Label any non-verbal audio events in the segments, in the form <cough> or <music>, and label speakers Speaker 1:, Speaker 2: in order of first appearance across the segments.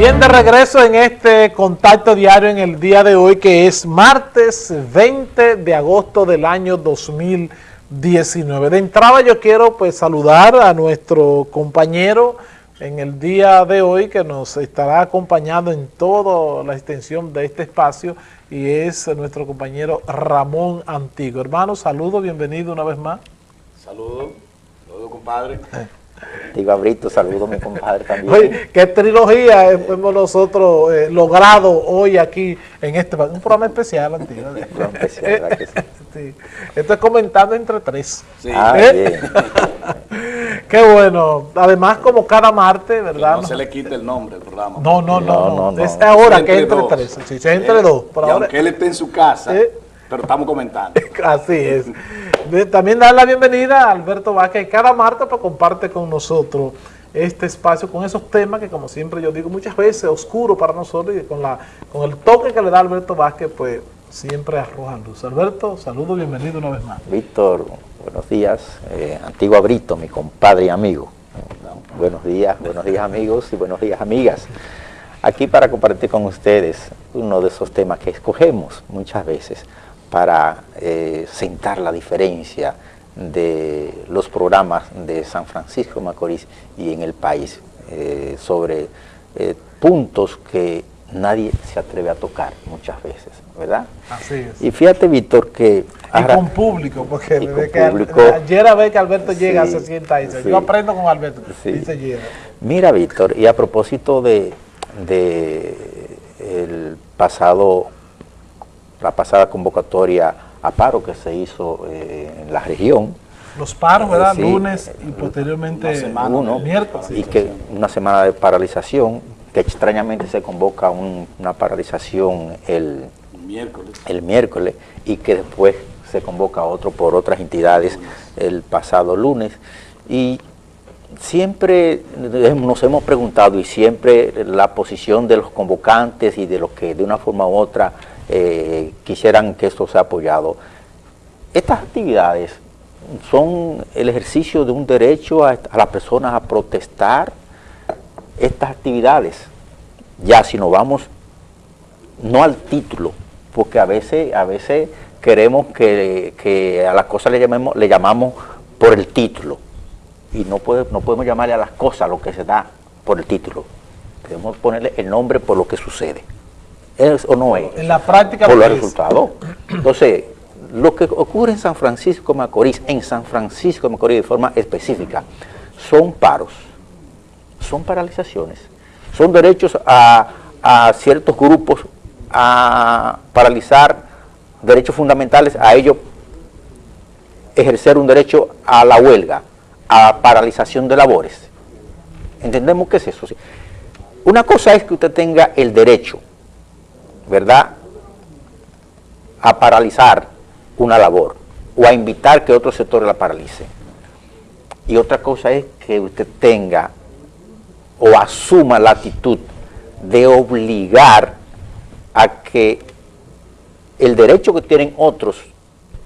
Speaker 1: Bien, de regreso en este contacto diario en el día de hoy, que es martes 20 de agosto del año 2019. De entrada yo quiero pues saludar a nuestro compañero en el día de hoy que nos estará acompañando en toda la extensión de este espacio y es nuestro compañero Ramón Antigo. Hermano, saludos, bienvenido una vez más.
Speaker 2: Saludos, saludos compadre.
Speaker 3: Eh. Digo, Abrito, saludo a mi compadre también.
Speaker 1: Oye, qué trilogía hemos nosotros eh, logrado hoy aquí en este un programa especial, antiguo. especial, <laughs> sí. Esto es comentando entre tres. Sí. Ah, ¿Eh? <laughs> qué bueno. Además, como cada martes, ¿verdad?
Speaker 2: no se le quite el nombre del programa.
Speaker 1: No, no, no. no, Es ahora que entre tres. Sí, es entre dos.
Speaker 2: y aunque él esté en su casa, pero estamos comentando. <laughs>
Speaker 1: Así es. También dar la bienvenida a Alberto Vázquez, cada martes pues, comparte con nosotros este espacio con esos temas que como siempre yo digo muchas veces oscuro para nosotros y con la con el toque que le da Alberto Vázquez pues siempre arrojan luz. Alberto, saludo, bienvenido una vez más.
Speaker 3: Víctor, buenos días, eh, antiguo Brito, mi compadre y amigo. Buenos días, buenos días amigos y buenos días amigas. Aquí para compartir con ustedes uno de esos temas que escogemos muchas veces para eh, sentar la diferencia de los programas de San Francisco de Macorís y en el país eh, sobre eh, puntos que nadie se atreve a tocar muchas veces, ¿verdad?
Speaker 1: Así es.
Speaker 3: Y fíjate, Víctor, que...
Speaker 1: Y con público, porque ayer a ver que Alberto llega, se sienta ahí. Yo aprendo con Alberto, dice llega.
Speaker 3: Mira, Víctor, y a propósito de, de el pasado la pasada convocatoria a paro que se hizo eh, en la región.
Speaker 1: Los paros, ¿verdad? Lunes y posteriormente
Speaker 3: uno, miércoles. Y que una semana de paralización, que extrañamente se convoca una paralización el miércoles. el miércoles y que después se convoca otro por otras entidades el pasado lunes. Y siempre nos hemos preguntado y siempre la posición de los convocantes y de los que de una forma u otra eh, quisieran que esto sea apoyado. Estas actividades son el ejercicio de un derecho a, las personas a protestar estas actividades. Ya si nos vamos, no al título, porque a veces, a veces queremos que, a las cosas le, llamemos, llamamos por el título. Y no, puede, no podemos llamarle a las cosas lo que se da por el título. Debemos ponerle el nombre por lo que sucede. ¿Es o no es?
Speaker 1: En la práctica.
Speaker 3: Por los resultados. Entonces, lo que ocurre en San Francisco de Macorís, en San Francisco de Macorís de forma específica, son paros, son paralizaciones, son derechos a, ciertos grupos a paralizar derechos fundamentales, a ellos ejercer un derecho a la huelga, a paralización de labores. ¿Entendemos qué es eso? Una cosa es que usted tenga el derecho ¿verdad?, a paralizar una labor o a invitar que otro sector la paralice. Y otra cosa es que usted tenga o asuma la actitud de obligar a que el derecho que tienen otros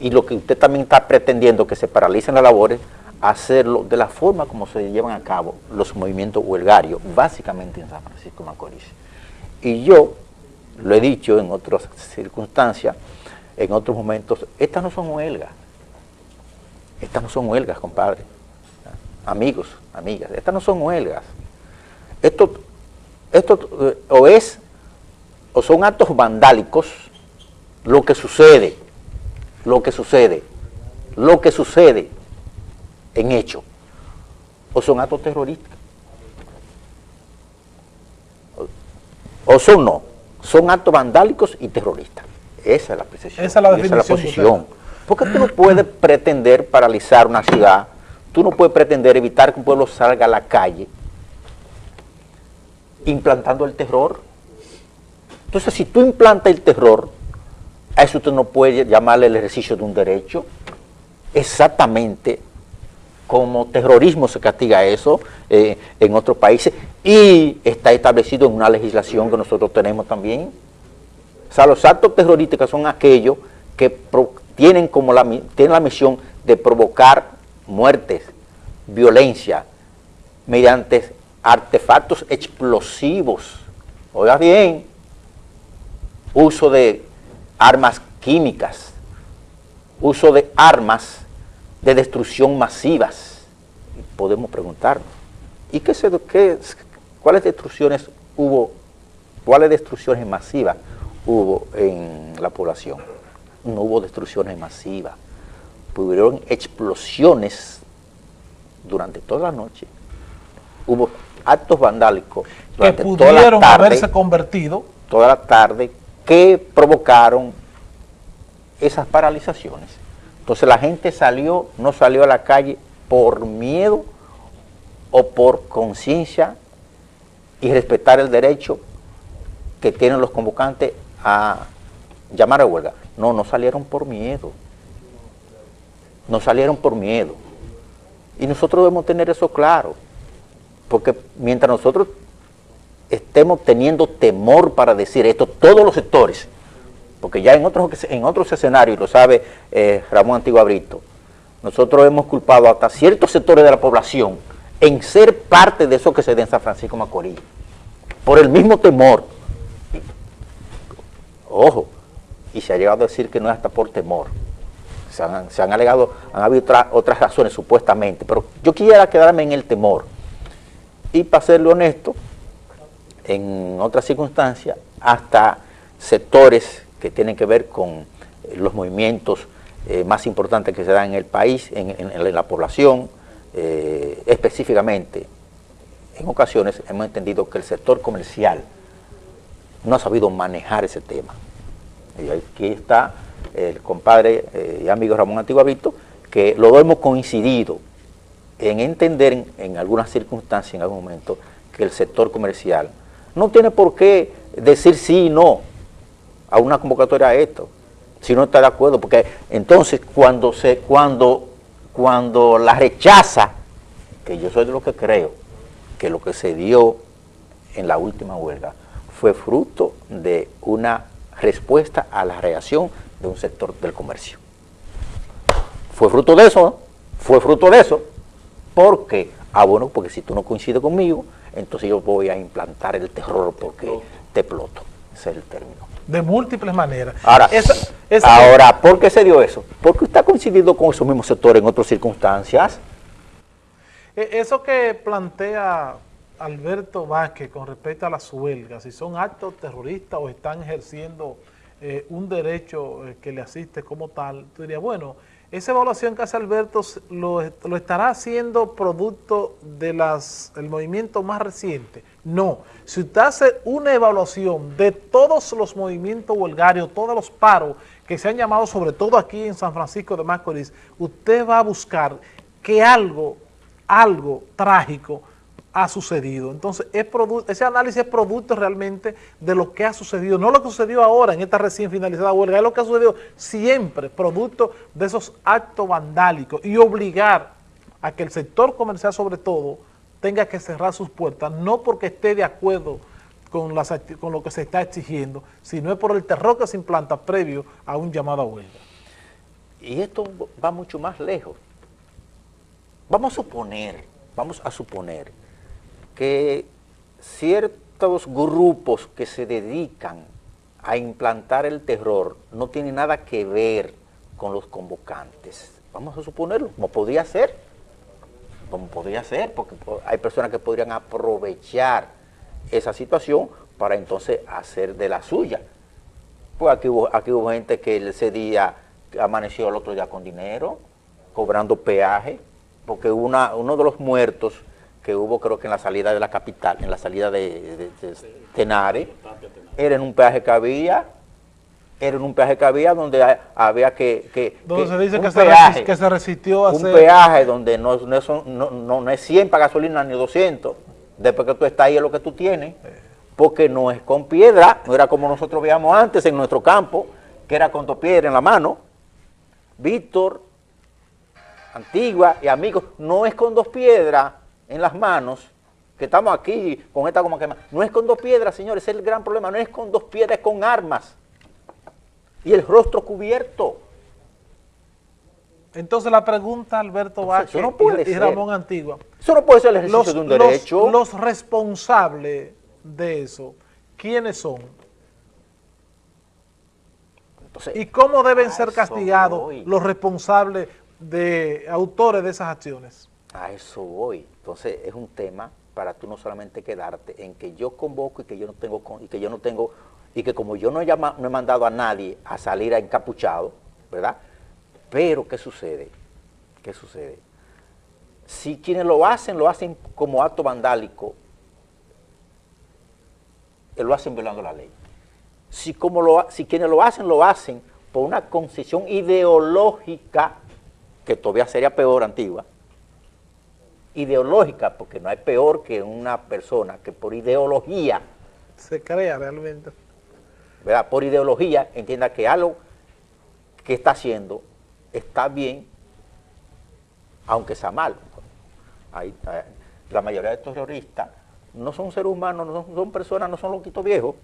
Speaker 3: y lo que usted también está pretendiendo que se paralicen las labores, hacerlo de la forma como se llevan a cabo los movimientos huelgarios, básicamente en San Francisco de Macorís. Y yo lo he dicho en otras circunstancias, en otros momentos, estas no son huelgas. Estas no son huelgas, compadre. Amigos, amigas, estas no son huelgas. Esto, esto eh, o es, o son actos vandálicos, lo que sucede, lo que sucede, lo que sucede en hecho, o son actos terroristas. O son no son actos vandálicos y terroristas. Esa es la precisión.
Speaker 1: Esa es la, posición.
Speaker 3: Porque tú no puedes pretender paralizar una ciudad, tú no puedes pretender evitar que un pueblo salga a la calle implantando el terror. Entonces, si tú implantas el terror, a eso tú no puedes llamarle el ejercicio de un derecho. Exactamente como terrorismo se castiga eso eh, en otros países y está establecido en una legislación que nosotros tenemos también. O sea, los actos terrorísticos son aquellos que tienen, como la, tienen la misión de provocar muertes, violencia, mediante artefactos explosivos oiga bien, uso de armas químicas, uso de armas de destrucción masivas. Podemos preguntarnos, ¿y qué, se, qué, cuáles destrucciones hubo, cuáles destrucciones masivas hubo en la población? No hubo destrucciones masivas, hubieron explosiones durante toda la noche, hubo actos vandálicos
Speaker 1: durante que pudieron toda la haberse convertido
Speaker 3: toda la tarde que provocaron esas paralizaciones. Entonces la gente salió, no salió a la calle por miedo o por conciencia y respetar el derecho que tienen los convocantes a llamar a huelga. No, no salieron por miedo. No salieron por miedo. Y nosotros debemos tener eso claro. Porque mientras nosotros estemos teniendo temor para decir esto, todos los sectores, porque ya en otros, en otros escenarios, lo sabe eh, Ramón Antigua Brito, nosotros hemos culpado hasta ciertos sectores de la población en ser parte de eso que se da en San Francisco Macorís, por el mismo temor. Ojo, y se ha llegado a decir que no es hasta por temor. Se han, alegado, han habido otras razones supuestamente, pero yo quisiera quedarme en el temor. Y para serle honesto, en otras circunstancias, hasta sectores que tienen que ver con eh, los movimientos eh, más importantes que se dan en el país, en, la población, eh, específicamente, en ocasiones hemos entendido que el sector comercial no ha sabido manejar ese tema. Y aquí está el compadre y amigo Ramón Antiguavito, que lo hemos coincidido en entender en algunas circunstancias, en algún momento, que el sector comercial no tiene por qué decir sí y no a una convocatoria a esto, si no está de acuerdo, porque entonces cuando, se, cuando, cuando la rechaza, que yo soy de lo que creo, que lo que se dio en la última huelga fue fruto de una respuesta a la reacción de un sector del comercio. Fue fruto de eso, fue fruto de eso, porque, ah bueno, porque si tú no coincides conmigo, entonces yo voy a implantar el terror porque te exploto. Ese es el término.
Speaker 1: De múltiples maneras.
Speaker 3: Ahora, ahora ¿por qué se dio eso? Porque usted ha coincidido con esos mismos sectores en otras circunstancias.
Speaker 1: E, eso que plantea Alberto Vázquez con respecto a las huelgas, si son actos terroristas o están ejerciendo eh, un derecho eh, que le asiste como tal, tú dirías, bueno, esa evaluación que hace Alberto lo, estará haciendo producto del movimiento más reciente. No, si usted hace una evaluación de todos los movimientos huelgarios, todos los paros que se han llamado sobre todo aquí en San Francisco de Macorís, usted va a buscar que algo, algo trágico ha sucedido. Entonces, ese análisis es producto realmente de lo que ha sucedido, no lo que sucedió ahora en esta recién finalizada huelga, es lo que ha sucedido siempre, producto de esos actos vandálicos y obligar a que el sector comercial sobre todo tenga que cerrar sus puertas, no porque esté de acuerdo con, con lo que se está exigiendo, sino es por el terror que se implanta previo a un llamado a huelga.
Speaker 3: Y esto va mucho más lejos. Vamos a suponer, vamos a suponer que ciertos grupos que se dedican a implantar el terror no tienen nada que ver con los convocantes. Vamos a suponerlo, como podría ser, como podría ser, porque hay personas que podrían aprovechar esa situación para entonces hacer de la suya. Pues aquí hubo, aquí hubo gente que ese día amaneció el otro día con dinero, cobrando peaje, porque una, uno de los muertos que hubo creo que en la salida de la capital, en la salida de, Tenare, era en un peaje que había, era en un peaje que había donde había que... que
Speaker 1: donde se dice que, se que, se resistió a
Speaker 3: Un peaje donde no, no, no, es 100 para gasolina ni 200, después que tú estás ahí es lo que tú tienes, porque no es con piedra, no era como nosotros veíamos antes en nuestro campo, que era con dos piedras en la mano. Víctor, Antigua y amigos, no es con dos piedras, en las manos, que estamos aquí con esta como que no es con dos piedras, señores, es el gran problema, no es con dos piedras, es con armas. Y el rostro cubierto.
Speaker 1: Entonces la pregunta, Alberto Vázquez y, Ramón Antigua.
Speaker 3: Eso no puede ser el ejercicio de un derecho.
Speaker 1: Los, responsables de eso, quiénes son?
Speaker 3: Entonces,
Speaker 1: ¿Y cómo deben ser castigados
Speaker 3: voy.
Speaker 1: los responsables de autores de esas acciones?
Speaker 3: A eso voy. Entonces es un tema para tú no solamente quedarte en que yo convoco y que yo no tengo y que yo no tengo y que como yo no he, llama- no he mandado a nadie a salir a encapuchado, ¿verdad? Pero ¿qué sucede? ¿Qué sucede? Si quienes lo hacen, lo hacen como acto vandálico, lo hacen violando la ley. Si, si quienes lo hacen, lo hacen por una concesión ideológica, que todavía sería peor antigua, ideológica, porque no hay peor que una persona que por ideología,
Speaker 1: Se crea realmente.
Speaker 3: ¿verdad? Por ideología entienda que algo que está haciendo está bien, aunque sea malo. Ahí, la mayoría de estos terroristas no son seres humanos, no son, son personas, no son loquitos viejos,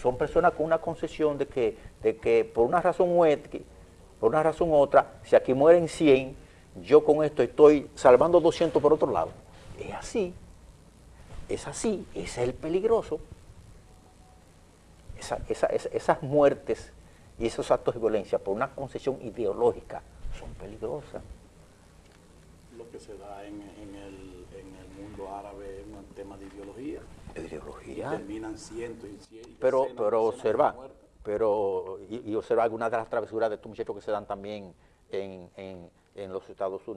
Speaker 3: son personas con una concesión de que, de que por una razón u otra, por una razón u otra, si aquí mueren 100, yo con esto estoy salvando 200 por otro lado. Es así, es así, ese es el peligroso. Esa- esa- esa- esas muertes y esos actos de violencia por una concesión ideológica son peligrosas.
Speaker 2: Lo que se da en, en el, en el mundo árabe es un tema de ideología.
Speaker 3: De
Speaker 2: Y
Speaker 3: ideología.
Speaker 2: terminan cientos y cientos.
Speaker 3: Pero,
Speaker 2: decenas,
Speaker 3: pero observa, pero, y, y observa algunas de las travesuras de estos muchachos que se dan también en, en- en los Estados Unidos.